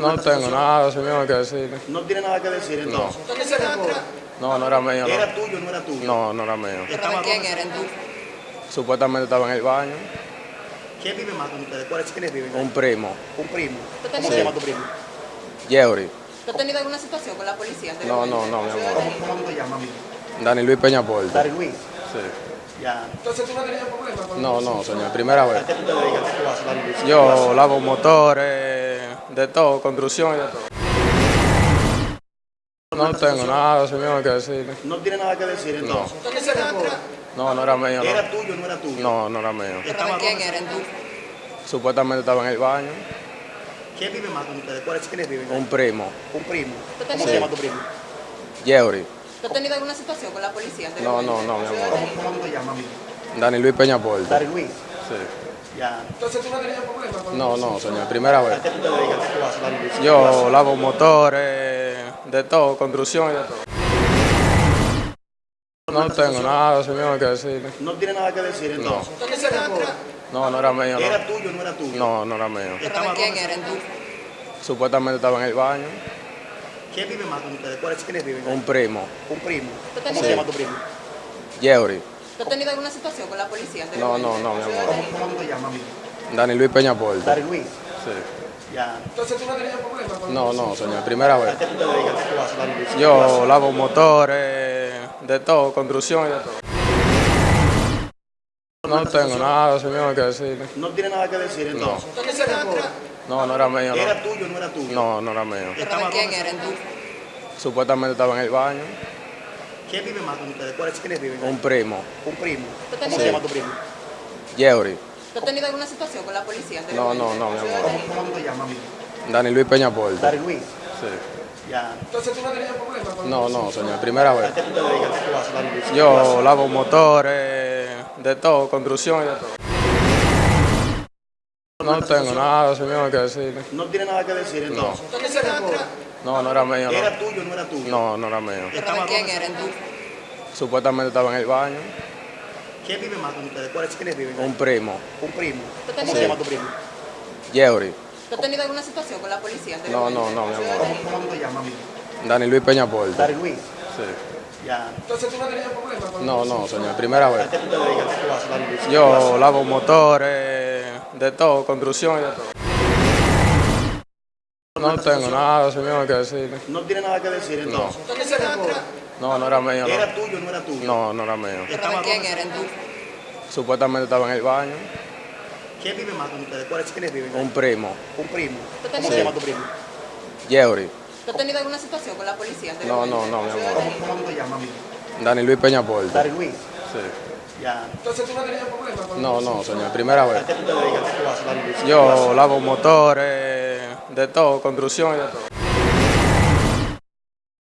No tengo nada, señor, que decir. No tiene nada que decir entonces. No, no era mío. No, ¿Era tuyo o no era tuyo? no, no era mío. ¿Pero Estaba quién eres tú? Supuestamente estaba en el baño. ¿Quién vive más con ustedes? ¿Cuáles quiénes viven? Un primo, Un primo. ¿Tú ¿Cómo se llama tu primo? Jerry. ¿Tú has tenido alguna situación con la policía? No, no, no, mi amor. ¿Cómo, cómo te llamas, amigo? Dani Luis Peñaporte. Dari Luis. Sí. Ya. Entonces tú no tenías problemas con No, no, señor, primera ¿A vez. qué tú te dedicas? ¿Qué tú haces, Dari Luis? Yo lavo motores, de todo, construcción y de todo. No tengo nada, señor, que decir. No tiene nada que decir entonces. No, no era mío. ¿Era No, tuyo o no era tuyo? no, no era mío. ¿Pero Estaba de quién eres tú? Supuestamente estaba en el baño. ¿Quién vive más con ustedes? ¿Cuáles quiénes viven? Un primo, Un primo. ¿Tú ¿Cómo se llama tu primo? Jerry. ¿Tú has tenido alguna situación con la policía? No, no, no, mi amor. ¿Cómo, cómo te llamas, amigo? Dani Luis Peñaporte. Dari Luis. Sí. Ya. Entonces tú no tenías problemas con No, no, señor, primera ¿A vez. qué tú te dedicas? ¿Qué tú haces, Dari Luis? Yo lavo motores, de todo, construcción y de todo. No tengo nada, señor, que decir. No tiene nada que decir entonces. No, no era mío. No, ¿Era tuyo o no era tuyo? no, no era mío. ¿Pero de quién eres tú? Supuestamente estaba en el baño. ¿Quién vive más con ustedes? ¿Cuáles quiénes viven? Un primo, Un primo. ¿Tú ¿Cómo tenías- se llama tu primo? Jerry. ¿Tú has tenido alguna situación con la policía? No, no, no, mi amor. ¿Cómo, cómo te llamas? Dani Luis Peñaporte. Dari Luis. Sí. Ya. Entonces tú no tenías problemas con No, no, señor, primera ¿A vez. qué tú te dedicas? ¿Qué tú haces, Dari Luis? Yo lavo motores, de todo, construcción y de todo. No tengo nada, señor, que decir. No tiene nada que decir entonces. No, no era mío. ¿Era No, tuyo o no era tuyo? no, no era mío. ¿Pero de Estaba quién eres tú? Supuestamente estaba en el baño. ¿Quién vive más con ustedes? ¿Cuáles quiénes viven? ahí? Un primo, Un primo. ¿Tú ¿Cómo tenías- se llama tu primo? Jerry. ¿Tú has tenido alguna situación con la policía? No, no, no, mi amor. ¿Cómo, cómo te llamas, amigo? Dani Luis Peñaporte. Dari Luis. Sí. Ya. Entonces tú no tenías problemas con No, no, señor, primera vez. ¿A qué tú te dedicas? ¿Qué tú haces, Dari Luis? Yo lavo motores, de todo, construcción y de todo. No tengo nada, señor, que decir. No tiene nada que decir entonces. No, no era mío. ¿Era tuyo o no era tuyo? No, no era mío. ¿Pero de quién eres tú? Supuestamente estaba en el baño. ¿Quién vive más con ustedes? ¿Cuáles quiénes viven? Un primo, Un primo. ¿Tú ¿Cómo se llama tu primo? Jerry. ¿Tú has tenido alguna situación con la policía? No, no, no, mi amor. ¿Cómo, cómo te llamas, amigo? Dani Luis Peñaporte. Dari Luis. Sí. Ya. Entonces tú no tenías problemas con No, no, señor, primera ¿A vez. qué tú te dedicas? ¿Qué tú haces, Dari Luis? Yo lavo motores, de todo, construcción y de todo. No tengo nada, señor, que decir. No tiene nada que decir entonces. No, no era mío. No, ¿Era tuyo o no era tuyo? no, no era mío. ¿Pero de quién eres tú? Supuestamente estaba en el baño. ¿Quién vive más con ustedes? ¿Cuáles quiénes viven? Un primo, Un primo. ¿Tú ¿Cómo se llama tu primo? Jerry. ¿Tú has tenido alguna situación con la policía? No, no, no, mi amor. ¿Cómo, cómo te llamas, amigo? Dani Luis Peñaporte. Dari Luis. Sí. Ya. Entonces tú no tenías problemas con No, no, señor, primera vez. ¿A qué tú te dedicas? ¿Qué tú haces, Dari Luis? Yo lavo motores, de todo, construcción y de todo.